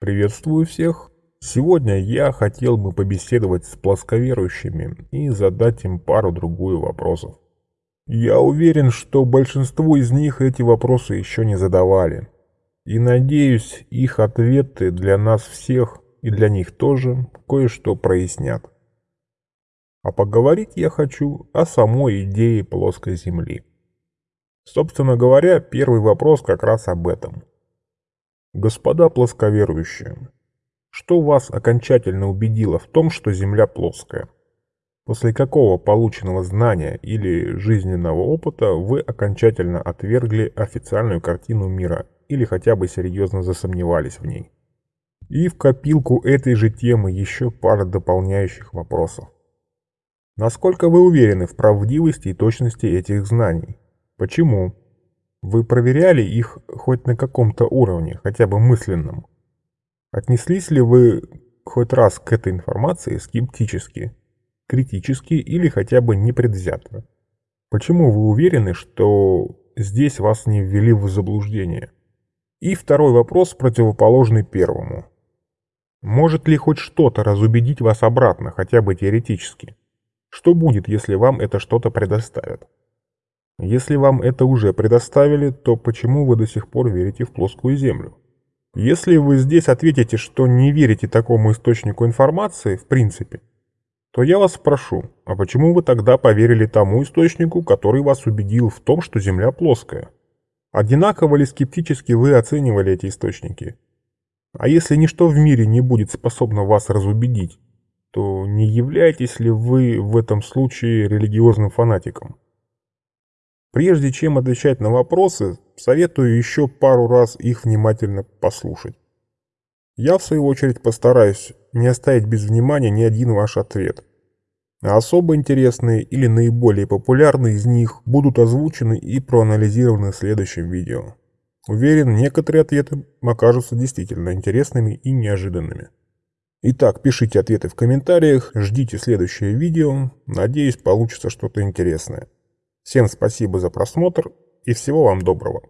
Приветствую всех! Сегодня я хотел бы побеседовать с плосковерующими и задать им пару-другую вопросов. Я уверен, что большинству из них эти вопросы еще не задавали. И надеюсь, их ответы для нас всех и для них тоже кое-что прояснят. А поговорить я хочу о самой идее плоской Земли. Собственно говоря, первый вопрос как раз об этом. Господа плосковерующие, что вас окончательно убедило в том, что Земля плоская? После какого полученного знания или жизненного опыта вы окончательно отвергли официальную картину мира или хотя бы серьезно засомневались в ней? И в копилку этой же темы еще пара дополняющих вопросов. Насколько вы уверены в правдивости и точности этих знаний? Почему? Вы проверяли их хоть на каком-то уровне, хотя бы мысленном? Отнеслись ли вы хоть раз к этой информации скептически критически или хотя бы непредвзято. Почему вы уверены, что здесь вас не ввели в заблуждение? И второй вопрос, противоположный первому. Может ли хоть что-то разубедить вас обратно, хотя бы теоретически? Что будет, если вам это что-то предоставят? Если вам это уже предоставили, то почему вы до сих пор верите в плоскую землю? Если вы здесь ответите, что не верите такому источнику информации, в принципе, то я вас спрошу, а почему вы тогда поверили тому источнику, который вас убедил в том, что Земля плоская? Одинаково ли скептически вы оценивали эти источники? А если ничто в мире не будет способно вас разубедить, то не являетесь ли вы в этом случае религиозным фанатиком? Прежде чем отвечать на вопросы, советую еще пару раз их внимательно послушать. Я, в свою очередь, постараюсь не оставить без внимания ни один ваш ответ. Особо интересные или наиболее популярные из них будут озвучены и проанализированы в следующем видео. Уверен, некоторые ответы окажутся действительно интересными и неожиданными. Итак, пишите ответы в комментариях, ждите следующее видео, надеюсь получится что-то интересное. Всем спасибо за просмотр и всего вам доброго.